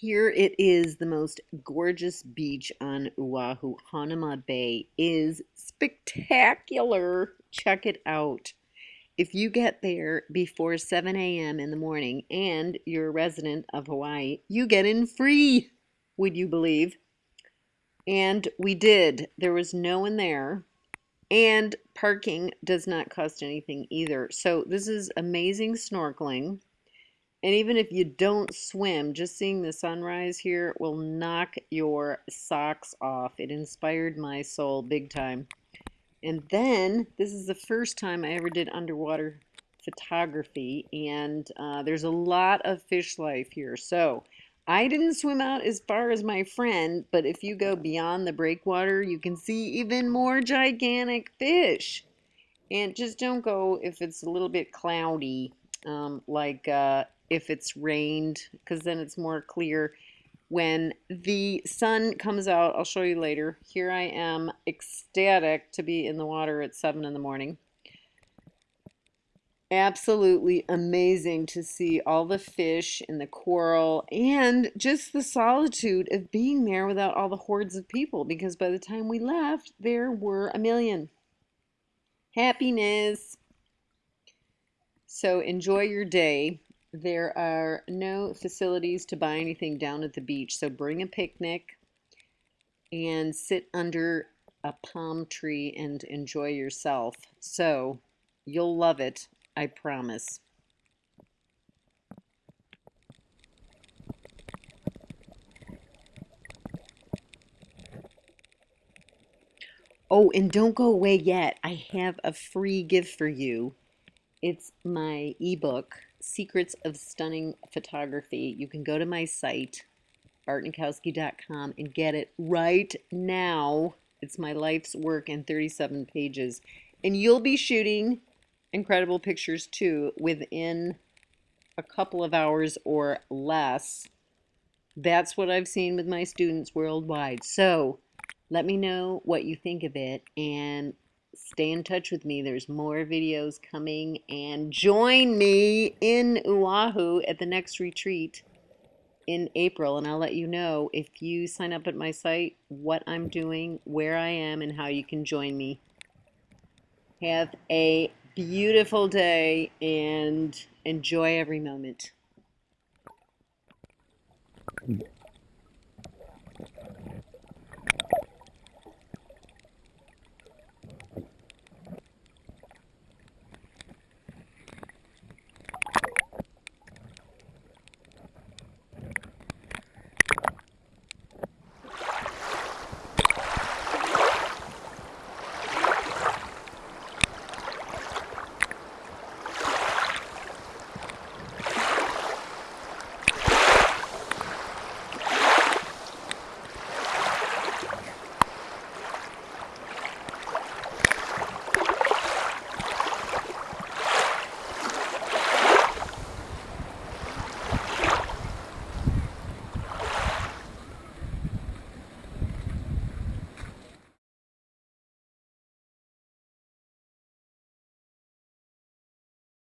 Here it is, the most gorgeous beach on Oahu. Hanauma Bay is spectacular. Check it out. If you get there before 7 a.m. in the morning and you're a resident of Hawaii, you get in free, would you believe? And we did. There was no one there. And parking does not cost anything either. So this is amazing snorkeling. And even if you don't swim, just seeing the sunrise here will knock your socks off. It inspired my soul big time. And then, this is the first time I ever did underwater photography, and uh, there's a lot of fish life here. So, I didn't swim out as far as my friend, but if you go beyond the breakwater, you can see even more gigantic fish. And just don't go if it's a little bit cloudy, um, like uh, if it's rained because then it's more clear. When the sun comes out, I'll show you later. Here I am ecstatic to be in the water at 7 in the morning. Absolutely amazing to see all the fish and the coral and just the solitude of being there without all the hordes of people because by the time we left, there were a million. Happiness. So enjoy your day. There are no facilities to buy anything down at the beach, so bring a picnic and sit under a palm tree and enjoy yourself. So you'll love it, I promise. Oh, and don't go away yet. I have a free gift for you. It's my ebook Secrets of Stunning Photography. You can go to my site, bartnikowski.com, and get it right now. It's my life's work in 37 pages. And you'll be shooting incredible pictures too within a couple of hours or less. That's what I've seen with my students worldwide. So let me know what you think of it and stay in touch with me. There's more videos coming and join me in Oahu at the next retreat in April and I'll let you know if you sign up at my site what I'm doing, where I am, and how you can join me. Have a beautiful day and enjoy every moment.